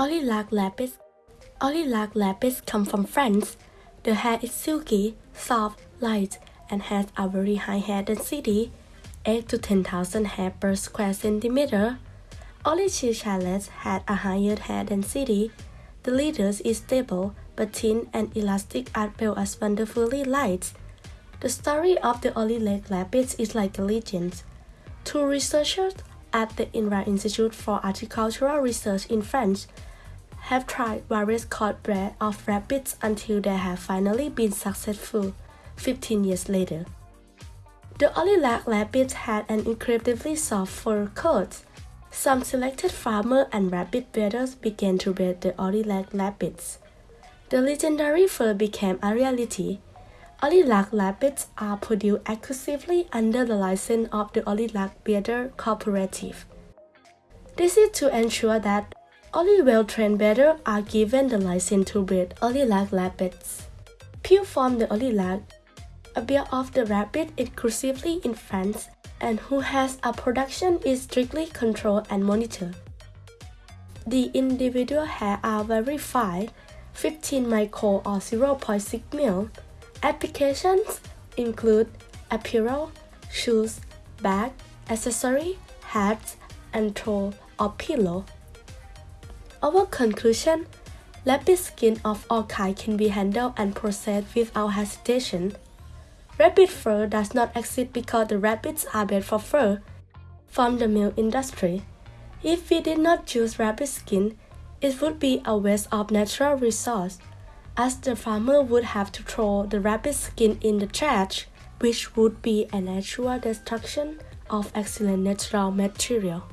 Orylag lapis. Orylag lapis come from France. The hair is silky, soft, light, and has a very high hair density, 8 to 10,000 hair per square centimeter. Olichi Chalet had a higher hair density. The leathers is stable, but thin and elastic as well as wonderfully light. The story of the Orylag lapis is like a legend. Two researchers at the INRA Institute for Agricultural Research in France have tried various cord breed of rabbits until they have finally been successful 15 years later. The Orylag rabbits had an incredibly soft fur coat. Some selected farmer and rabbit breeders began to breed the Orylag rabbits. The legendary fur became a reality. Orylag rabbits are produced exclusively under the license of the Orylag Breeder Cooperative. This is to ensure that only well-trained breeders are given the license to breed Orylag rabbits. Pure from the Orylag, a breed of the rabbit exclusively in France and who has a production is strictly controlled and monitored. The individual hair are very fine, 15 micro or 0.6 mil. Applications include apparel, shoes, bag, accessory, hats, and throw or pillow. Our conclusion Rabbit skin of all kinds can be handled and processed without hesitation. Rabbit fur does not exist because the rabbits are made for fur from the milk industry. If we did not choose rabbit skin, it would be a waste of natural resource, as the farmer would have to throw the rabbit skin in the trash, which would be a natural destruction of excellent natural material.